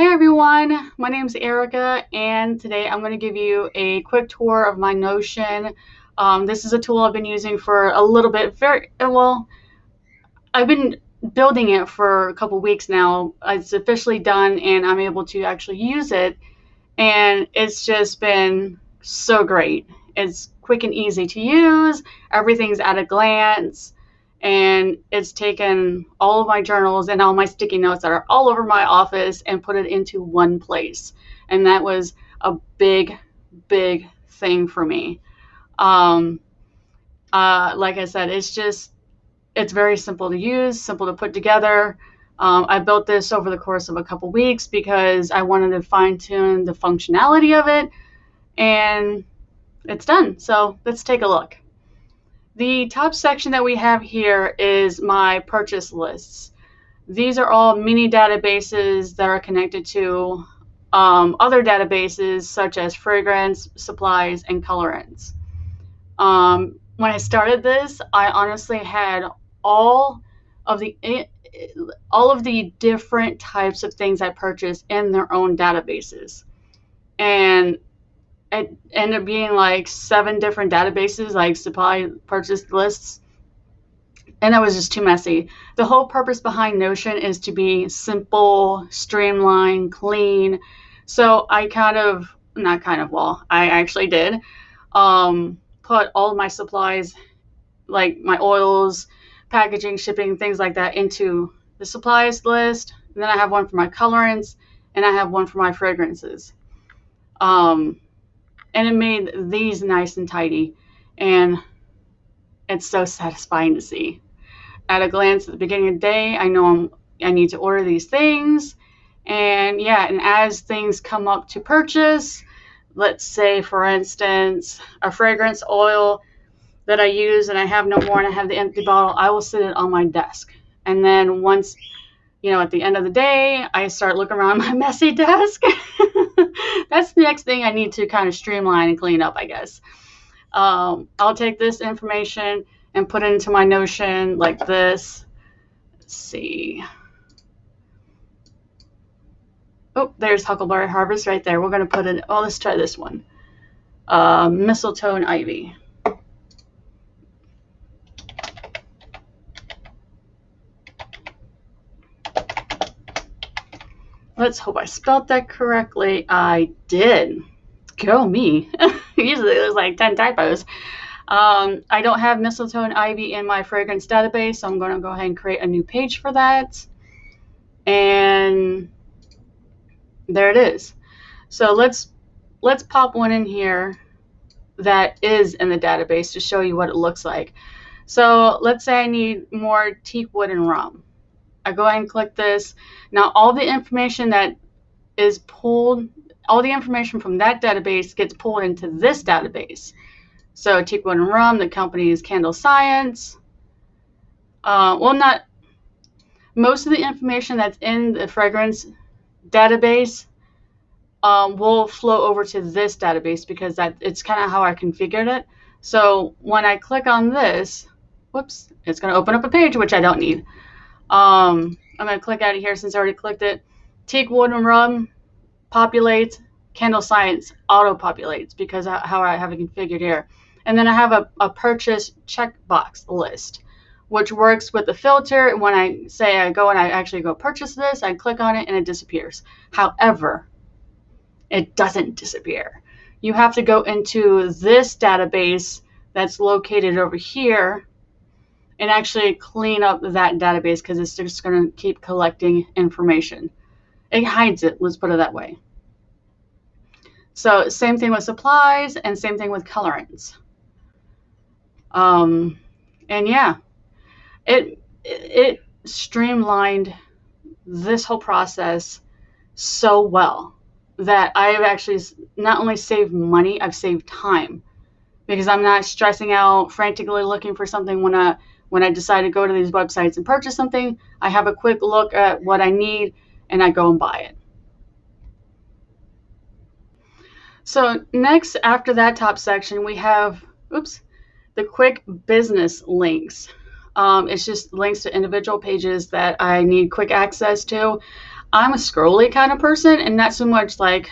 Hey everyone, my name is Erica and today I'm going to give you a quick tour of my Notion. Um, this is a tool I've been using for a little bit, very well, I've been building it for a couple weeks now. It's officially done and I'm able to actually use it and it's just been so great. It's quick and easy to use, everything's at a glance and it's taken all of my journals and all my sticky notes that are all over my office and put it into one place. And that was a big, big thing for me. Um, uh, like I said, it's just, it's very simple to use, simple to put together. Um, I built this over the course of a couple weeks because I wanted to fine tune the functionality of it and it's done. So let's take a look. The top section that we have here is my purchase lists. These are all mini databases that are connected to um, other databases such as fragrance, supplies, and colorants. Um, when I started this, I honestly had all of the eh, all of the different types of things I purchased in their own databases. And it ended up being like seven different databases, like supply purchase lists. And that was just too messy. The whole purpose behind Notion is to be simple, streamlined, clean. So I kind of, not kind of, well, I actually did um, put all my supplies, like my oils, packaging, shipping, things like that, into the supplies list. And then I have one for my colorants, and I have one for my fragrances. Um, and it made these nice and tidy. And it's so satisfying to see. At a glance at the beginning of the day i know I'm, i need to order these things. And yeah and as things come up to purchase let's say for instance a fragrance oil that i use and i have no more and i have the empty bottle i will sit it on my desk. And then once you know, at the end of the day, I start looking around my messy desk. That's the next thing I need to kind of streamline and clean up, I guess. Um, I'll take this information and put it into my Notion like this. Let's see. Oh, there's Huckleberry Harvest right there. We're going to put it, oh, let's try this one. Uh, mistletoe and ivy. Let's hope I spelled that correctly. I did. Go me. Usually there's like 10 typos. Um, I don't have mistletoe and ivy in my fragrance database, so I'm going to go ahead and create a new page for that. And there it is. So let's let's pop one in here that is in the database to show you what it looks like. So let's say I need more teak wood and rum. I go ahead and click this. Now all the information that is pulled, all the information from that database gets pulled into this database. So Teakwood and Rum, the company is CandleScience. Uh, well, not most of the information that's in the fragrance database um, will flow over to this database because that it's kind of how I configured it. So when I click on this, whoops, it's going to open up a page which I don't need. Um, I'm going to click out of here since I already clicked it. Teak Wood and Rum populates. CandleScience auto populates because how I have it configured here. And then I have a, a purchase checkbox list, which works with the filter. And when I say I go and I actually go purchase this, I click on it and it disappears. However, it doesn't disappear. You have to go into this database that's located over here and actually clean up that database because it's just going to keep collecting information. It hides it, let's put it that way. So same thing with supplies and same thing with colorants. Um, and yeah, it, it streamlined this whole process so well that I've actually not only saved money, I've saved time because I'm not stressing out, frantically looking for something when I when I decide to go to these websites and purchase something, I have a quick look at what I need and I go and buy it. So next, after that top section, we have, oops, the quick business links. Um, it's just links to individual pages that I need quick access to. I'm a scrolly kind of person and not so much like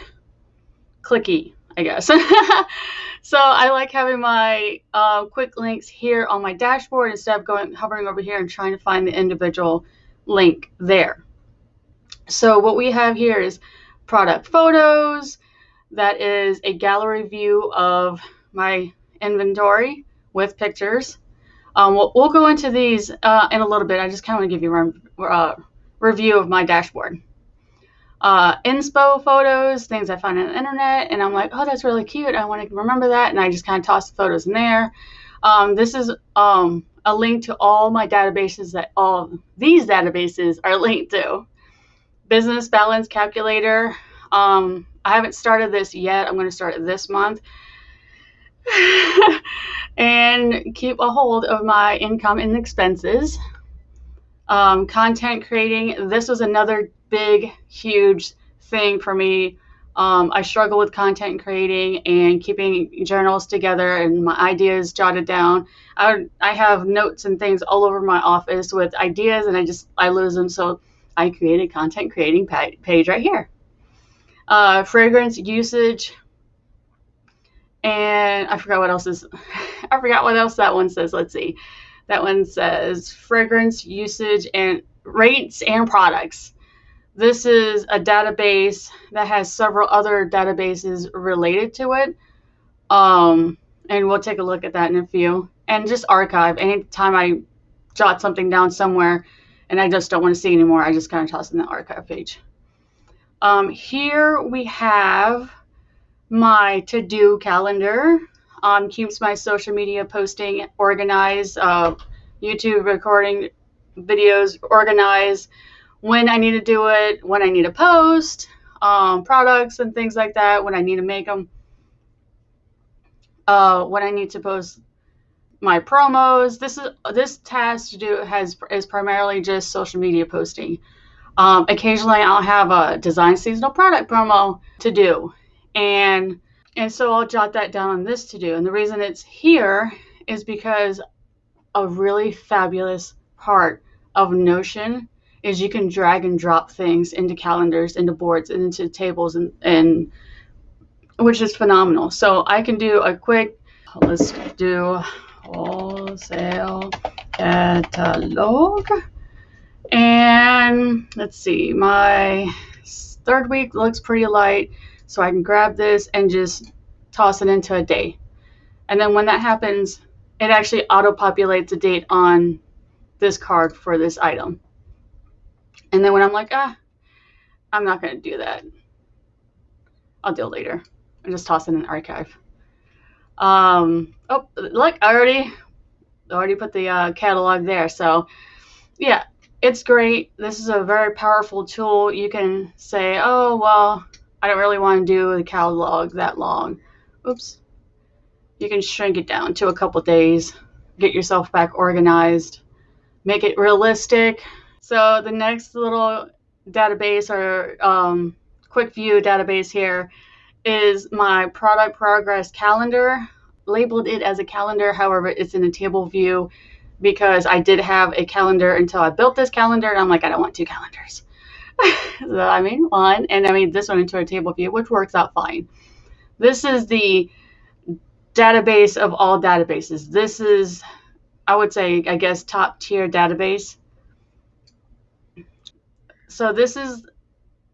clicky, I guess. so I like having my uh, quick links here on my dashboard instead of going hovering over here and trying to find the individual link there. So what we have here is product photos. That is a gallery view of my inventory with pictures. Um, we'll, we'll, go into these uh, in a little bit. I just kind of want to give you a uh, review of my dashboard. Uh, inspo photos, things I find on the internet, and I'm like, oh, that's really cute. I want to remember that, and I just kind of toss the photos in there. Um, this is um, a link to all my databases that all these databases are linked to. Business balance calculator. Um, I haven't started this yet. I'm going to start it this month. and keep a hold of my income and expenses. Um, content creating, this was another big, huge thing for me. Um, I struggle with content creating and keeping journals together and my ideas jotted down. I, I have notes and things all over my office with ideas and I just I lose them. So I created content creating page right here. Uh, fragrance usage, and I forgot what else is, I forgot what else that one says. Let's see. That one says fragrance usage and rates and products. This is a database that has several other databases related to it. Um, and we'll take a look at that in a few. And just archive. Anytime I jot something down somewhere and I just don't want to see anymore, I just kind of toss in the archive page. Um, here we have my to-do calendar um, keeps my social media posting organized, uh, YouTube recording videos organized, when I need to do it, when I need to post, um, products and things like that, when I need to make them, uh, when I need to post my promos. This is this task to do has is primarily just social media posting. Um, occasionally, I'll have a design seasonal product promo to do, and and so I'll jot that down on this to do. And the reason it's here is because a really fabulous part of Notion is you can drag and drop things into calendars, into boards, and into tables, and, and which is phenomenal. So I can do a quick, let's do wholesale catalog. And let's see, my third week looks pretty light. So I can grab this and just toss it into a day. And then when that happens, it actually auto-populates a date on this card for this item. And then when I'm like, ah, I'm not going to do that. I'll do it later. I just toss it in an archive. Um, oh, look, I already, already put the uh, catalog there. So, yeah, it's great. This is a very powerful tool. You can say, oh, well, I don't really want to do the catalog that long. Oops. You can shrink it down to a couple days, get yourself back organized, make it realistic. So the next little database or um, quick view database here is my product progress calendar. Labeled it as a calendar, however, it's in a table view because I did have a calendar until I built this calendar and I'm like, I don't want two calendars. so I made one, and I made this one into a table view, which works out fine. This is the database of all databases. This is, I would say, I guess, top tier database. So this is,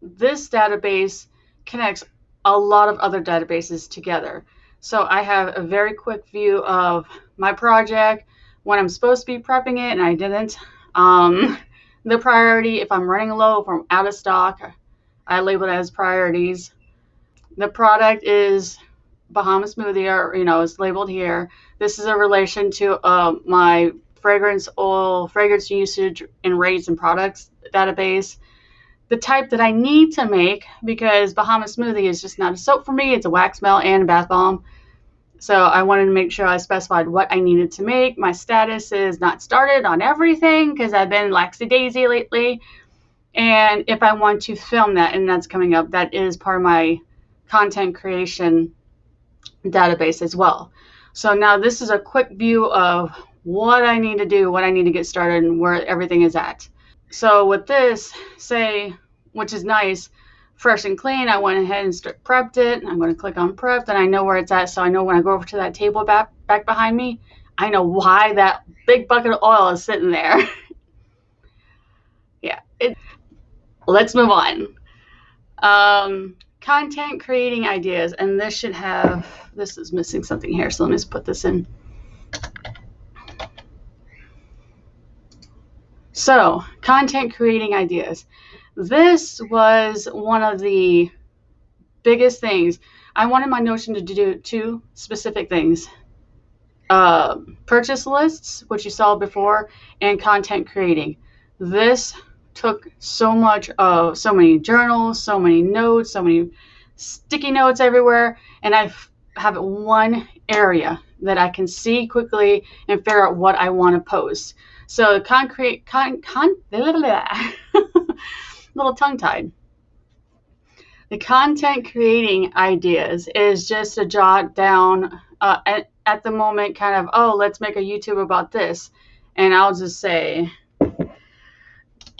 this database connects a lot of other databases together. So I have a very quick view of my project, when I'm supposed to be prepping it and I didn't. Um, the priority. If I'm running low, if I'm out of stock, I label it as priorities. The product is Bahama Smoothie, or you know, is labeled here. This is a relation to uh, my fragrance oil, fragrance usage and rates and products database. The type that I need to make because Bahama Smoothie is just not a soap for me. It's a wax melt and a bath bomb. So I wanted to make sure I specified what I needed to make. My status is not started on everything because I've been laxy daisy lately. And if I want to film that, and that's coming up, that is part of my content creation database as well. So now this is a quick view of what I need to do, what I need to get started, and where everything is at. So with this, say which is nice, fresh and clean. I went ahead and prepped it. I'm going to click on prep, and I know where it's at. So I know when I go over to that table back back behind me, I know why that big bucket of oil is sitting there. yeah. It, let's move on. Um, content creating ideas, and this should have. This is missing something here, so let me just put this in. So, content creating ideas. This was one of the biggest things. I wanted my Notion to do two specific things uh, purchase lists, which you saw before, and content creating. This took so much of so many journals, so many notes, so many sticky notes everywhere, and I have one area that I can see quickly and figure out what I want to post. So concrete, con, con, little tongue tied. The content creating ideas is just a jot down uh, at, at the moment, kind of, oh, let's make a YouTube about this. And I'll just say,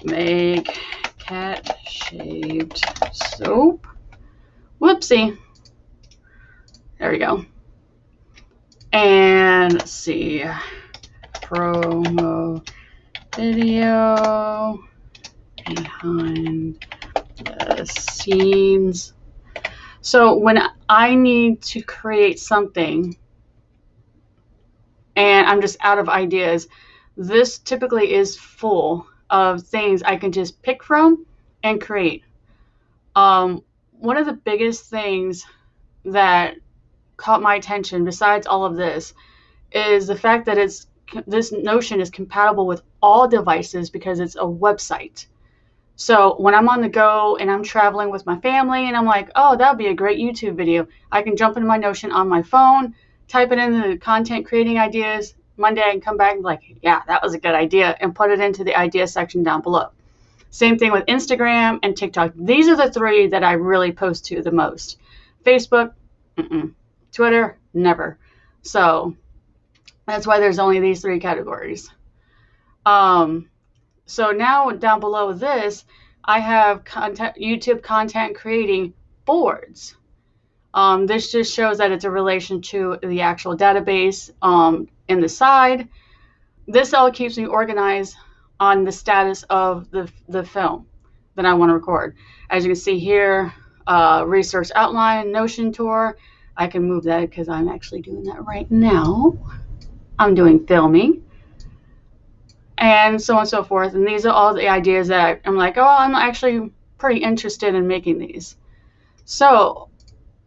make cat shaped soap. Whoopsie. There we go. And let's see promo video behind the scenes. So when I need to create something and I'm just out of ideas, this typically is full of things I can just pick from and create. Um, one of the biggest things that caught my attention besides all of this is the fact that it's this Notion is compatible with all devices because it's a website. So when I'm on the go and I'm traveling with my family and I'm like, oh, that would be a great YouTube video, I can jump into my Notion on my phone, type it into the content creating ideas. Monday and come back and be like, yeah, that was a good idea, and put it into the idea section down below. Same thing with Instagram and TikTok. These are the three that I really post to the most. Facebook, mm-mm. Twitter, never. So that's why there's only these three categories. Um, so now down below this, I have content, YouTube content creating boards. Um, this just shows that it's a relation to the actual database um, in the side. This all keeps me organized on the status of the, the film that I want to record. As you can see here, uh, research outline, Notion tour. I can move that because I'm actually doing that right now. I'm doing filming and so on and so forth. And these are all the ideas that I'm like, oh, I'm actually pretty interested in making these. So,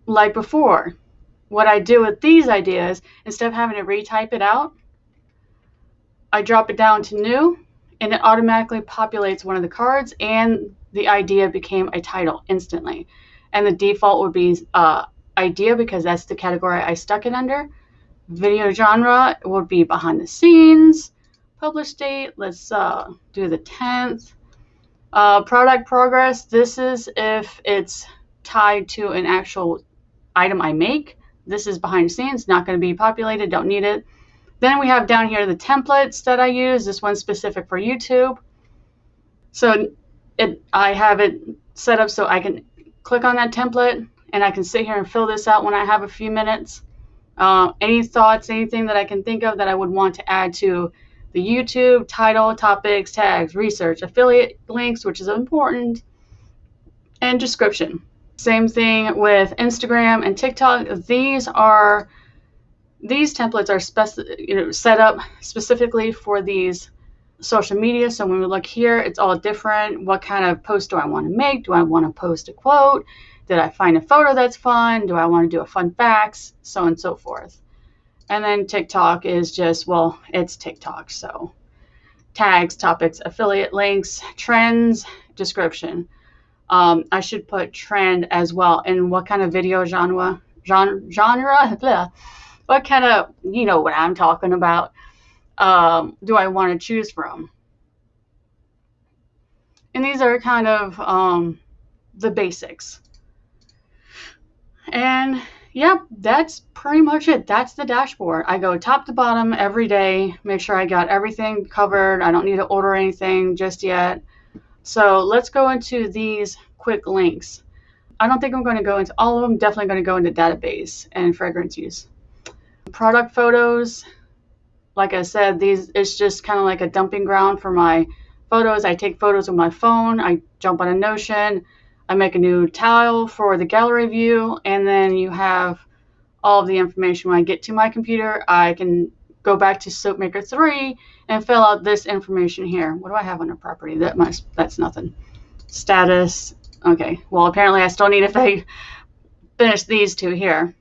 like before, what I do with these ideas, instead of having to retype it out, I drop it down to new and it automatically populates one of the cards and the idea became a title instantly. And the default would be uh, idea because that's the category I stuck it under. Video genre would be behind the scenes. Publish date, let's uh, do the 10th. Uh, product progress, this is if it's tied to an actual item I make. This is behind the scenes, not going to be populated, don't need it. Then we have down here the templates that I use. This one's specific for YouTube. So it, I have it set up so I can click on that template and I can sit here and fill this out when I have a few minutes. Uh, any thoughts, anything that I can think of that I would want to add to the YouTube, title, topics, tags, research, affiliate links, which is important, and description. Same thing with Instagram and TikTok. These are these templates are you know, set up specifically for these social media. So when we look here, it's all different. What kind of post do I want to make? Do I want to post a quote? Did I find a photo that's fun? Do I want to do a fun facts? So on and so forth. And then TikTok is just, well, it's TikTok. So tags, topics, affiliate links, trends, description. Um, I should put trend as well. And what kind of video genre? Genre? genre what kind of, you know what I'm talking about, um, do I want to choose from? And these are kind of um, the basics. And yep, that's pretty much it. That's the dashboard. I go top to bottom every day, make sure I got everything covered. I don't need to order anything just yet. So let's go into these quick links. I don't think I'm going to go into all of them. Definitely going to go into database and fragrance use. Product photos. Like I said, these it's just kind of like a dumping ground for my photos. I take photos with my phone. I jump on a Notion. I make a new tile for the gallery view, and then you have all of the information. When I get to my computer, I can go back to SoapMaker 3 and fill out this information here. What do I have on a property? That must, that's nothing. Status. Okay, well, apparently I still need to finish these two here.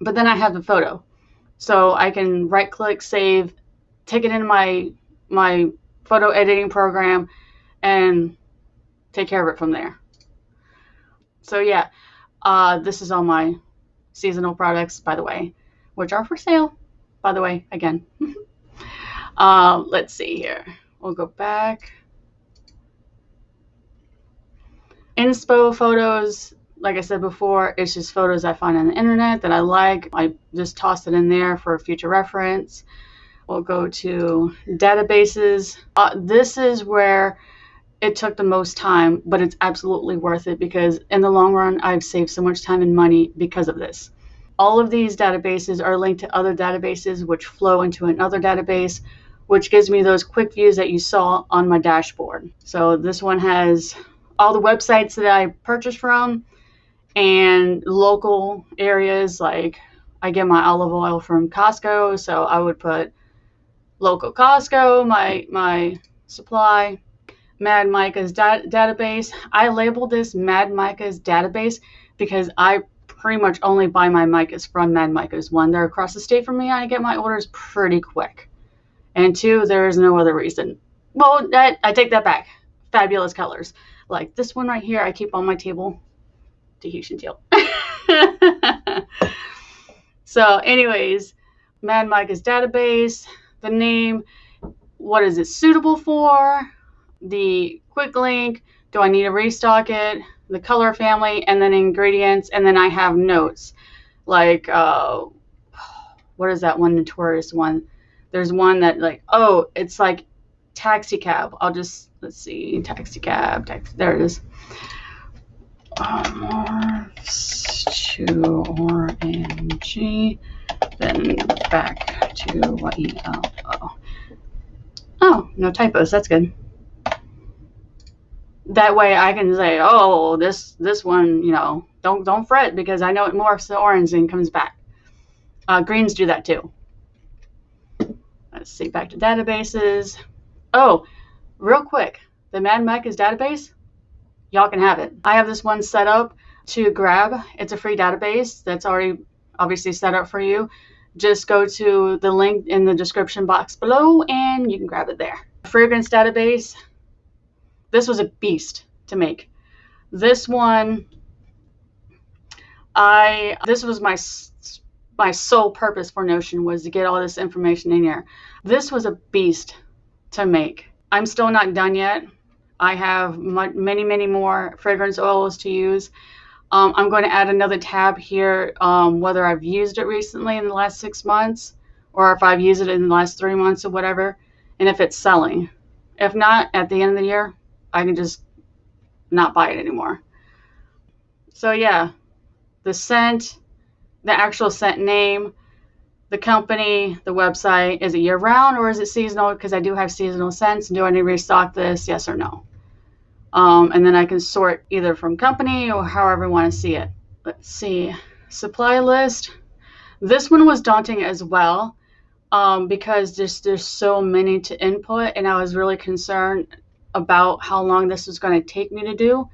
But then I have the photo. So I can right click, save, take it into my, my photo editing program, and take care of it from there. So yeah, uh, this is all my seasonal products, by the way, which are for sale, by the way, again. uh, let's see here. We'll go back. Inspo photos, like I said before, it's just photos I find on the internet that I like. I just toss it in there for future reference. We'll go to databases. Uh, this is where it took the most time, but it's absolutely worth it because in the long run, I've saved so much time and money because of this. All of these databases are linked to other databases which flow into another database, which gives me those quick views that you saw on my dashboard. So this one has all the websites that I purchased from and local areas like I get my olive oil from Costco, so I would put local Costco, my my supply Mad Micas da- database. I labeled this Mad Micas database because I pretty much only buy my micas from Mad Micas. One, they're across the state from me. I get my orders pretty quick. And two, there is no other reason. Well, I take that back. Fabulous colors. Like this one right here, I keep on my table. Tahitian teal. so, anyways, Mad Micas database, the name, what is it suitable for? The quick link, do I need to restock it, the color family, and then ingredients, and then I have notes. Like, uh, what is that one notorious one? There's one that like, oh, it's like taxi cab. I'll just, let's see, taxi cab, taxi, there it is. Morphs to ORNG, then back to YELO. Oh, no typos, that's good that way I can say, oh, this this one, you know, don't don't fret because I know it morphs to orange and comes back. Uh, greens do that too. Let's see, back to databases. Oh, real quick, the Mad Micas database, y'all can have it. I have this one set up to grab. It's a free database that's already obviously set up for you. Just go to the link in the description box below and you can grab it there. Fragrance database, this was a beast to make. This one, I this was my my sole purpose for Notion was to get all this information in here. This was a beast to make. I'm still not done yet. I have many, many more fragrance oils to use. Um, I'm going to add another tab here, um, whether I've used it recently in the last six months or if I've used it in the last three months or whatever, and if it's selling. If not, at the end of the year, I can just not buy it anymore. So yeah, the scent, the actual scent name, the company, the website, is it year round or is it seasonal? Because I do have seasonal scents. Do I need to restock this? Yes or no? Um, and then I can sort either from company or however I want to see it. Let's see. Supply list. This one was daunting as well um, because there's, there's so many to input and I was really concerned about how long this was going to take me to do.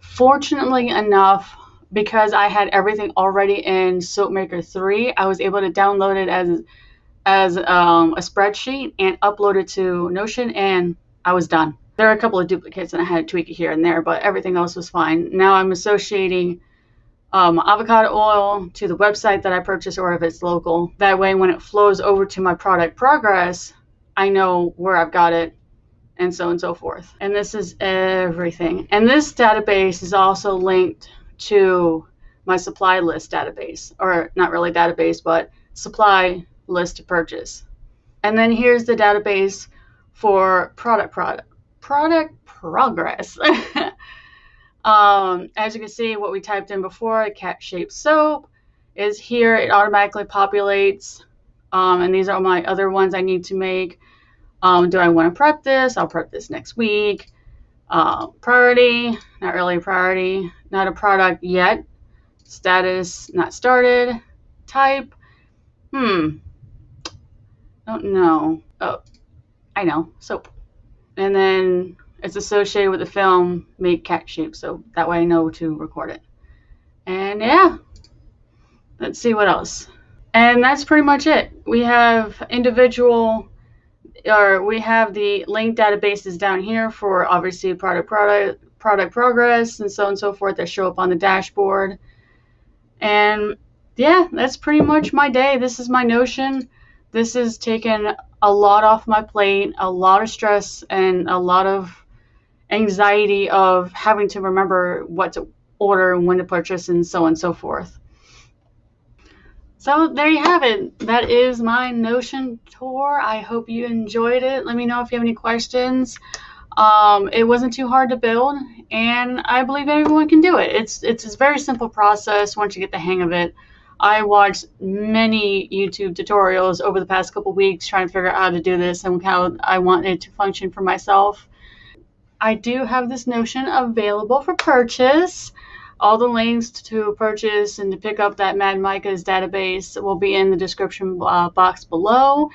Fortunately enough, because I had everything already in SoapMaker 3, I was able to download it as as um, a spreadsheet and upload it to Notion, and I was done. There are a couple of duplicates, and I had to tweak it here and there, but everything else was fine. Now I'm associating um, avocado oil to the website that I purchased, or if it's local. That way, when it flows over to my product progress, I know where I've got it and so on and so forth. And this is everything. And this database is also linked to my supply list database, or not really database, but supply list to purchase. And then here's the database for product product product progress. um, as you can see, what we typed in before, cat shaped soap, is here. It automatically populates. Um, and these are my other ones I need to make. Um, do I want to prep this? I'll prep this next week. Uh, priority, not really a priority. Not a product yet. Status, not started. Type, hmm, don't know. Oh, I know, soap. And then it's associated with the film, make cat shape, so that way I know to record it. And yeah, let's see what else. And that's pretty much it. We have individual, or we have the link databases down here for obviously product product product progress and so on and so forth that show up on the dashboard. And yeah, that's pretty much my day. This is my Notion. This has taken a lot off my plate, a lot of stress, and a lot of anxiety of having to remember what to order and when to purchase and so on and so forth. So there you have it. That is my Notion tour. I hope you enjoyed it. Let me know if you have any questions. Um, it wasn't too hard to build, and I believe everyone can do it. It's it's a very simple process once you get the hang of it. I watched many YouTube tutorials over the past couple weeks trying to figure out how to do this and how I want it to function for myself. I do have this Notion available for purchase. All the links to purchase and to pick up that Mad Micas database will be in the description uh, box below.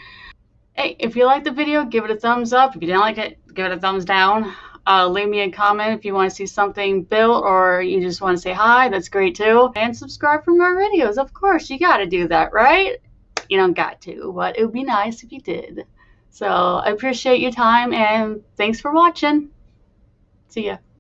Hey, if you liked the video, give it a thumbs up. If you didn't like it, give it a thumbs down. Uh, leave me a comment if you want to see something built or you just want to say hi. That's great too. And subscribe for more videos. Of course, you got to do that, right? You don't got to, but it would be nice if you did. So I appreciate your time and thanks for watching. See ya.